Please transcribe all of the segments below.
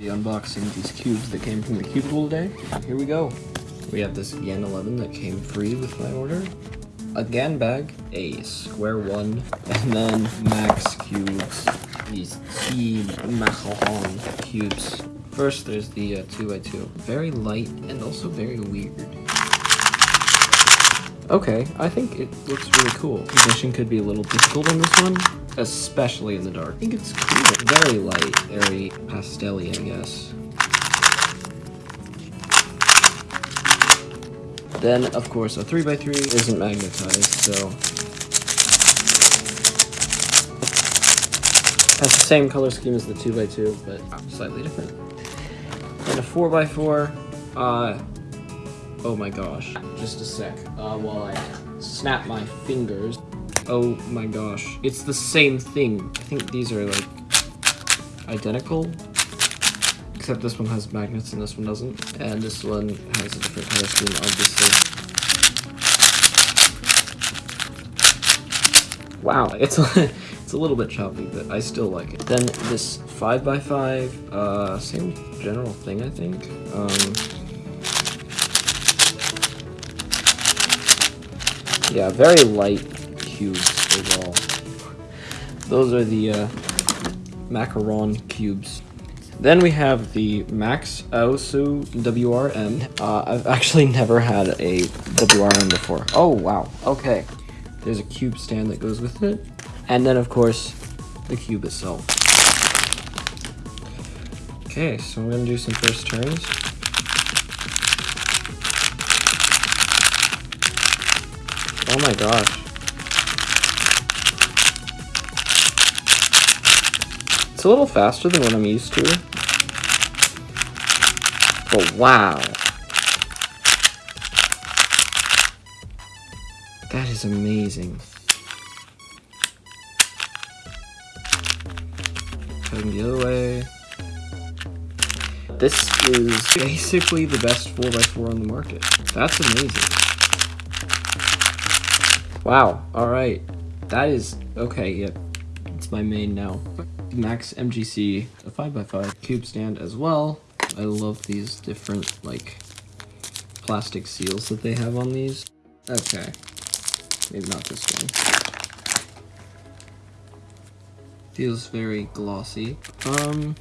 The unboxing these cubes that came from the cubicle today. Here we go. We have this Yen 11 that came free with my order. A GAN bag, a square one, and then max cubes. These T Macaron cubes. First, there's the uh, 2x2. Very light and also very weird. Okay, I think it looks really cool. Position could be a little difficult on this one, especially in the dark. I think it's cool. Very light, very pastel I guess. Then, of course, a 3x3 isn't magnetized, so... Has the same color scheme as the 2x2, but slightly different. And a 4x4, uh, Oh my gosh. Just a sec. Uh, while I snap my fingers. Oh my gosh. It's the same thing. I think these are like identical. Except this one has magnets and this one doesn't. And this one has a different color scheme, obviously. Wow, it's a, it's a little bit choppy, but I still like it. Then this 5x5, uh, same general thing, I think. Um, Yeah, very light cubes as well. Those are the uh, macaron cubes. Then we have the Max Aosu WRM. Uh, I've actually never had a WRM before. Oh, wow. Okay. There's a cube stand that goes with it. And then, of course, the cube itself. Okay, so I'm going to do some first turns. Oh my gosh. It's a little faster than what I'm used to. But wow. That is amazing. Cutting the other way. This is basically the best 4x4 on the market. That's amazing. Wow, alright. That is, okay, yep. It's my main now. Max MGC, a 5x5 cube stand as well. I love these different, like, plastic seals that they have on these. Okay. Maybe not this one. Feels very glossy. Um,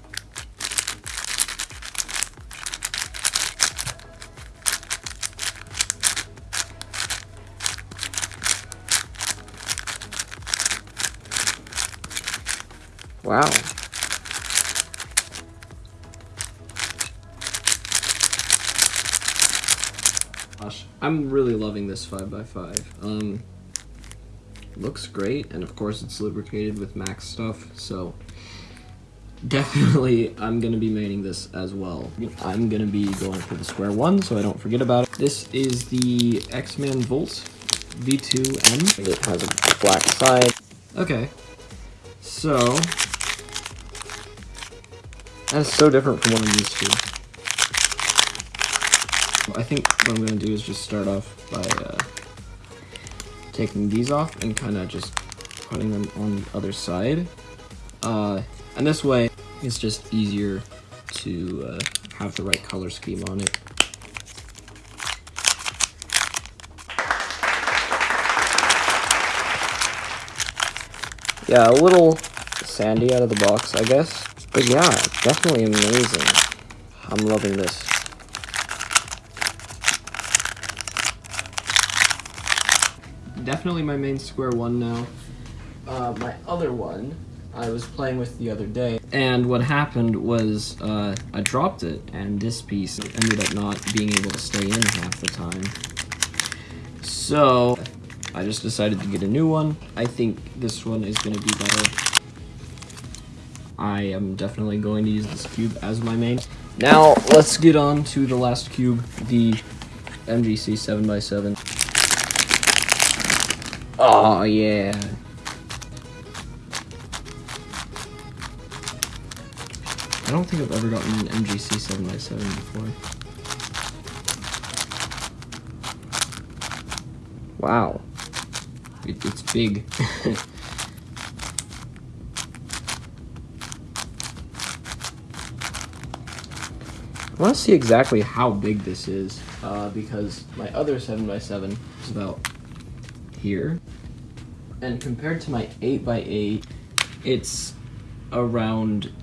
Wow. Gosh, I'm really loving this 5x5. Um, looks great, and of course it's lubricated with Max stuff, so definitely I'm going to be maining this as well. I'm going to be going for the square one, so I don't forget about it. This is the X-Man Volt V2M. It has a black side. Okay, so that's so different from what I'm used to. I think what I'm going to do is just start off by uh, taking these off and kind of just putting them on the other side. Uh, and this way, it's just easier to uh, have the right color scheme on it. Yeah, a little sandy out of the box, I guess. But yeah, definitely amazing. I'm loving this. Definitely my main square one now. Uh, my other one, I was playing with the other day, and what happened was uh, I dropped it, and this piece ended up not being able to stay in half the time. So, I just decided to get a new one. I think this one is going to be better. I am definitely going to use this cube as my main. Now, let's get on to the last cube, the MGC 7x7. Oh, yeah. I don't think I've ever gotten an MGC 7x7 before. Wow. It, it's big. I want to see exactly how big this is uh, because my other 7x7 is about here. And compared to my 8x8, it's around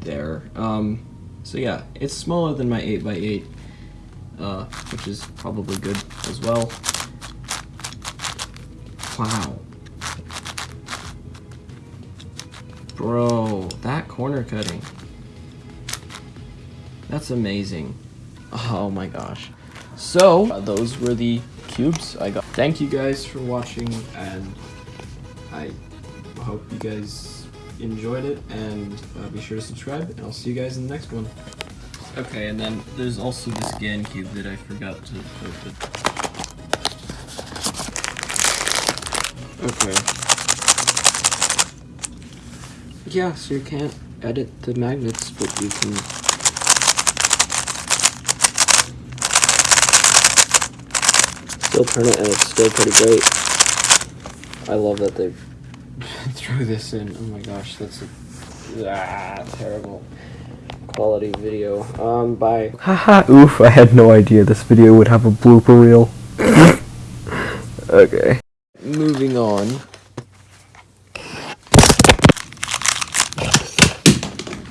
there. Um, so yeah, it's smaller than my 8x8, uh, which is probably good as well. Wow. Bro, that corner cutting. That's amazing. Oh my gosh. So, uh, those were the cubes I got. Thank you guys for watching, and I hope you guys enjoyed it, and uh, be sure to subscribe, and I'll see you guys in the next one. Okay, and then there's also this GAN cube that I forgot to open. Okay. Yeah, so you can't edit the magnets, but you can still turn it and it's still pretty great. I love that they threw this in. Oh my gosh, that's a ah, terrible quality video. Um, bye. Haha, oof, I had no idea this video would have a blooper reel. okay. Moving on.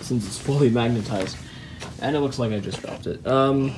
Since it's fully magnetized. And it looks like I just dropped it. Um,